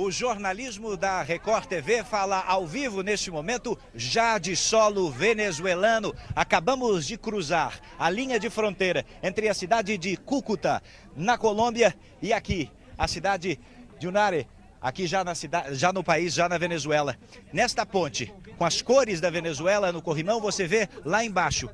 O jornalismo da Record TV fala ao vivo neste momento, já de solo venezuelano. Acabamos de cruzar a linha de fronteira entre a cidade de Cúcuta, na Colômbia, e aqui, a cidade de Unare, aqui já, na cidade, já no país, já na Venezuela. Nesta ponte, com as cores da Venezuela no corrimão, você vê lá embaixo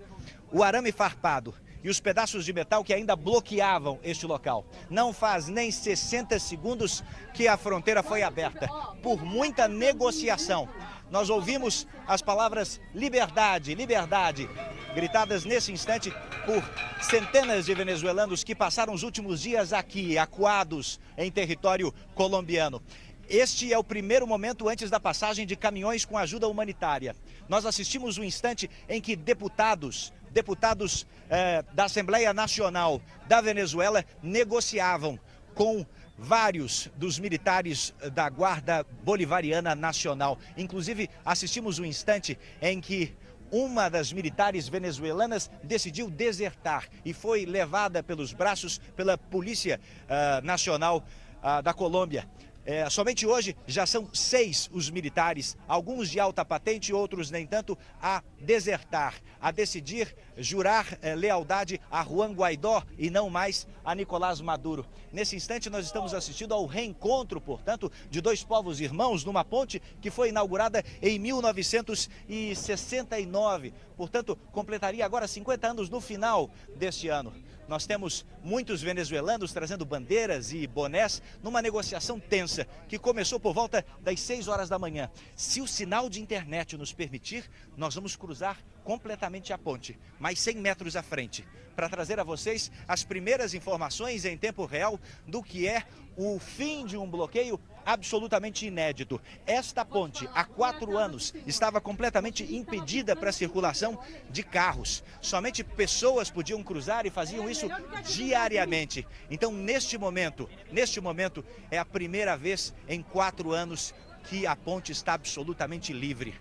o arame farpado e os pedaços de metal que ainda bloqueavam este local. Não faz nem 60 segundos que a fronteira foi aberta, por muita negociação. Nós ouvimos as palavras liberdade, liberdade, gritadas nesse instante por centenas de venezuelanos que passaram os últimos dias aqui, acuados em território colombiano. Este é o primeiro momento antes da passagem de caminhões com ajuda humanitária. Nós assistimos um instante em que deputados, deputados eh, da Assembleia Nacional da Venezuela negociavam com vários dos militares da Guarda Bolivariana Nacional. Inclusive, assistimos um instante em que uma das militares venezuelanas decidiu desertar e foi levada pelos braços pela Polícia uh, Nacional uh, da Colômbia. É, somente hoje já são seis os militares, alguns de alta patente, outros nem tanto, a desertar, a decidir jurar é, lealdade a Juan Guaidó e não mais a Nicolás Maduro. Nesse instante nós estamos assistindo ao reencontro, portanto, de dois povos irmãos numa ponte que foi inaugurada em 1969. Portanto, completaria agora 50 anos no final deste ano. Nós temos muitos venezuelanos trazendo bandeiras e bonés numa negociação tensa que começou por volta das 6 horas da manhã. Se o sinal de internet nos permitir, nós vamos cruzar completamente a ponte, mais 100 metros à frente, para trazer a vocês as primeiras informações em tempo real do que é o fim de um bloqueio absolutamente inédito. Esta ponte, há quatro anos, estava completamente impedida para a circulação de carros. Somente pessoas podiam cruzar e faziam isso diariamente. Então, neste momento, neste momento, é a primeira vez em quatro anos que a ponte está absolutamente livre.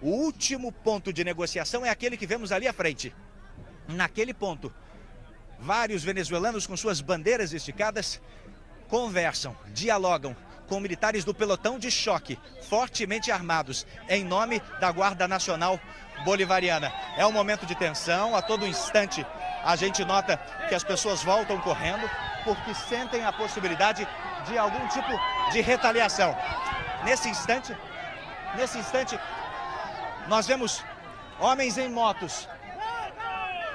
O último ponto de negociação é aquele que vemos ali à frente. Naquele ponto, vários venezuelanos com suas bandeiras esticadas conversam, dialogam com militares do pelotão de choque, fortemente armados, em nome da Guarda Nacional Bolivariana. É um momento de tensão, a todo instante a gente nota que as pessoas voltam correndo porque sentem a possibilidade de algum tipo de retaliação. Nesse instante, nesse instante, nós vemos homens em motos,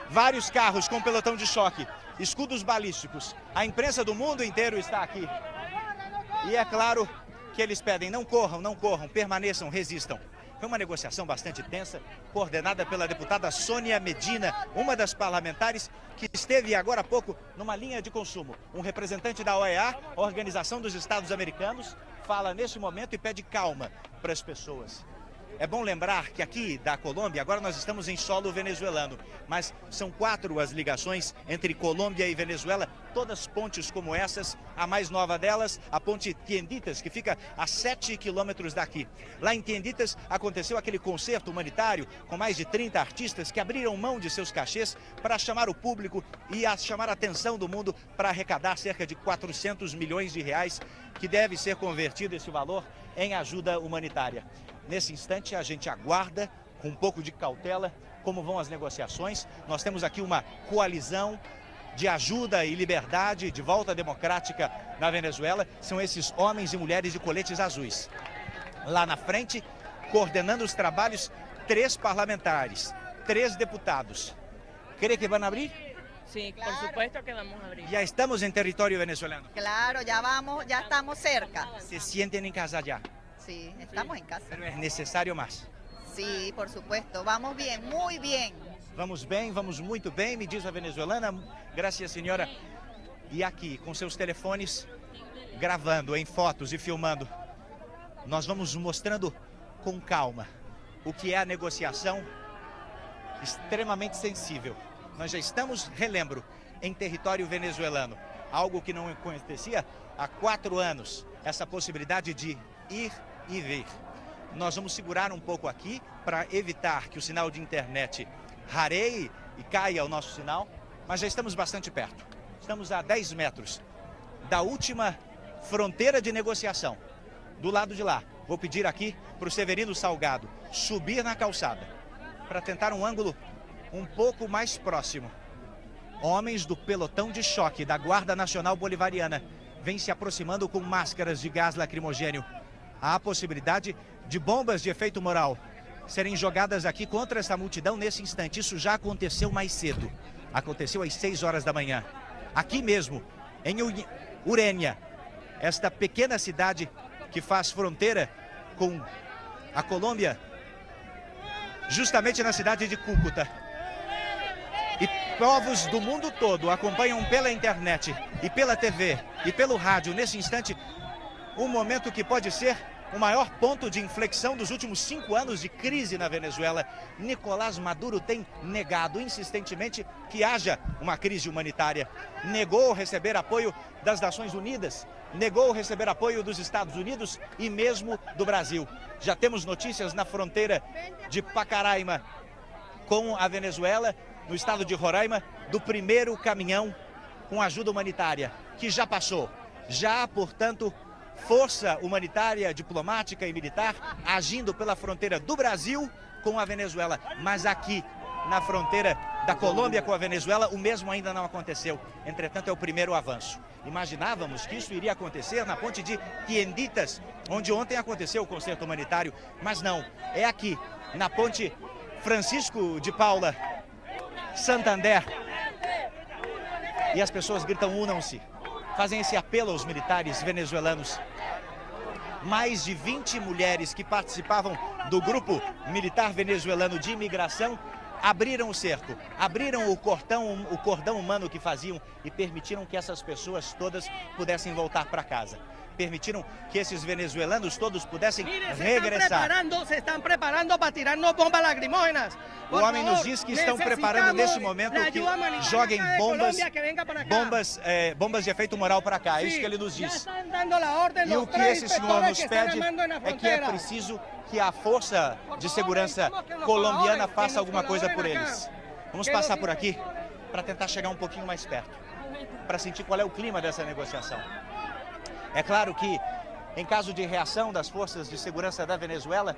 vários carros com pelotão de choque, escudos balísticos. A imprensa do mundo inteiro está aqui. E é claro que eles pedem, não corram, não corram, permaneçam, resistam. Foi uma negociação bastante tensa, coordenada pela deputada Sônia Medina, uma das parlamentares que esteve agora há pouco numa linha de consumo. Um representante da OEA, Organização dos Estados Americanos, fala neste momento e pede calma para as pessoas. É bom lembrar que aqui da Colômbia, agora nós estamos em solo venezuelano, mas são quatro as ligações entre Colômbia e Venezuela, todas pontes como essas, a mais nova delas, a ponte Tienditas, que fica a sete quilômetros daqui. Lá em Tienditas aconteceu aquele concerto humanitário com mais de 30 artistas que abriram mão de seus cachês para chamar o público e a chamar a atenção do mundo para arrecadar cerca de 400 milhões de reais, que deve ser convertido esse valor em ajuda humanitária. Nesse instante, a gente aguarda com um pouco de cautela como vão as negociações. Nós temos aqui uma coalizão de ajuda e liberdade, de volta democrática na Venezuela. São esses homens e mulheres de coletes azuis. Lá na frente, coordenando os trabalhos, três parlamentares, três deputados. ¿Cree que a abrir? Sí, claro. por supuesto que vamos abrir. Ya estamos en territorio venezolano. Claro, ya vamos, ya estamos cerca. ¿Se sienten en casa ya? Sí, estamos en casa. Pero es necesario más. Sí, por supuesto. Vamos bien, muy bien. Vamos bem, vamos muito bem, me diz a venezuelana. Graças, senhora. E aqui, com seus telefones, gravando em fotos e filmando, nós vamos mostrando com calma o que é a negociação extremamente sensível. Nós já estamos, relembro, em território venezuelano. Algo que não acontecia há quatro anos. Essa possibilidade de ir e vir. Nós vamos segurar um pouco aqui para evitar que o sinal de internet rareie e caia o nosso sinal, mas já estamos bastante perto. Estamos a 10 metros da última fronteira de negociação, do lado de lá. Vou pedir aqui para o Severino Salgado subir na calçada para tentar um ângulo um pouco mais próximo. Homens do pelotão de choque da Guarda Nacional Bolivariana vêm se aproximando com máscaras de gás lacrimogênio. Há a possibilidade de bombas de efeito moral serem jogadas aqui contra essa multidão nesse instante. Isso já aconteceu mais cedo. Aconteceu às 6 horas da manhã. Aqui mesmo, em Urênia, esta pequena cidade que faz fronteira com a Colômbia, justamente na cidade de Cúcuta. E povos do mundo todo acompanham pela internet e pela TV e pelo rádio, nesse instante, um momento que pode ser o maior ponto de inflexão dos últimos cinco anos de crise na Venezuela. Nicolás Maduro tem negado insistentemente que haja uma crise humanitária. Negou receber apoio das Nações Unidas, negou receber apoio dos Estados Unidos e mesmo do Brasil. Já temos notícias na fronteira de Pacaraima com a Venezuela, no estado de Roraima, do primeiro caminhão com ajuda humanitária, que já passou. Já, portanto, força humanitária, diplomática e militar agindo pela fronteira do Brasil com a Venezuela. Mas aqui, na fronteira da Colômbia com a Venezuela, o mesmo ainda não aconteceu. Entretanto, é o primeiro avanço. Imaginávamos que isso iria acontecer na ponte de Tienditas, onde ontem aconteceu o concerto humanitário, mas não. É aqui, na ponte Francisco de Paula, Santander. E as pessoas gritam, unam-se fazem esse apelo aos militares venezuelanos. Mais de 20 mulheres que participavam do grupo militar venezuelano de imigração abriram o cerco, abriram o cordão, o cordão humano que faziam e permitiram que essas pessoas todas pudessem voltar para casa permitiram que esses venezuelanos todos pudessem Mire, se regressar. Estão se estão preparando para tirarnos bombas lacrimógenas. O homem nos diz que estão preparando nesse momento que joguem bombas, bombas, é, bombas de efeito moral para cá. É isso que ele nos diz. E o que esse senhor nos pede é que é preciso que a força de segurança colombiana faça alguma coisa por eles. Vamos passar por aqui para tentar chegar um pouquinho mais perto, para sentir qual é o clima dessa negociação. É claro que, em caso de reação das forças de segurança da Venezuela,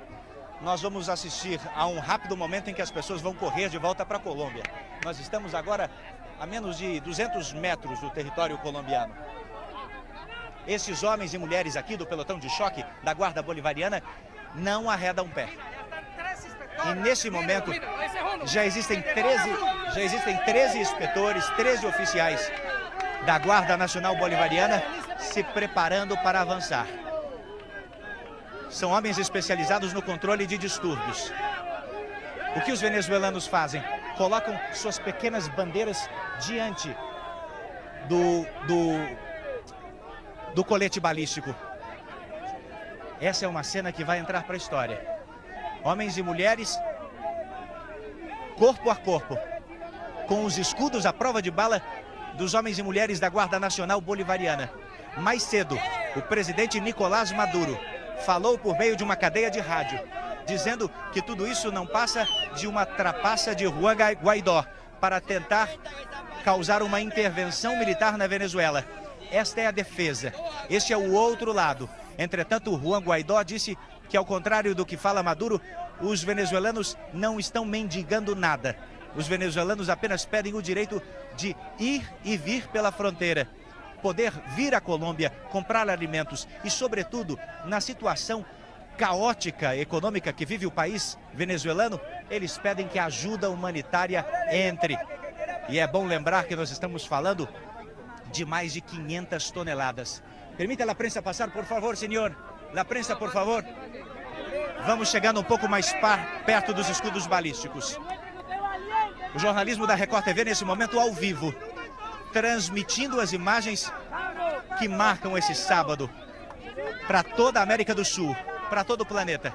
nós vamos assistir a um rápido momento em que as pessoas vão correr de volta para a Colômbia. Nós estamos agora a menos de 200 metros do território colombiano. Esses homens e mulheres aqui do pelotão de choque da Guarda Bolivariana não arredam pé. E nesse momento já existem 13, já existem 13 inspetores, 13 oficiais da Guarda Nacional Bolivariana se preparando para avançar. São homens especializados no controle de distúrbios. O que os venezuelanos fazem? Colocam suas pequenas bandeiras diante do, do, do colete balístico. Essa é uma cena que vai entrar para a história. Homens e mulheres, corpo a corpo, com os escudos à prova de bala dos homens e mulheres da Guarda Nacional Bolivariana. Mais cedo, o presidente Nicolás Maduro falou por meio de uma cadeia de rádio, dizendo que tudo isso não passa de uma trapaça de Juan Guaidó para tentar causar uma intervenção militar na Venezuela. Esta é a defesa. Este é o outro lado. Entretanto, Juan Guaidó disse que, ao contrário do que fala Maduro, os venezuelanos não estão mendigando nada. Os venezuelanos apenas pedem o direito de ir e vir pela fronteira poder vir à Colômbia comprar alimentos e, sobretudo, na situação caótica econômica que vive o país venezuelano, eles pedem que a ajuda humanitária entre. E é bom lembrar que nós estamos falando de mais de 500 toneladas. Permita a prensa passar, por favor, senhor. La prensa, por favor. Vamos chegando um pouco mais perto dos escudos balísticos. O jornalismo da Record TV, nesse momento, ao vivo transmitindo as imagens que marcam esse sábado para toda a América do Sul, para todo o planeta.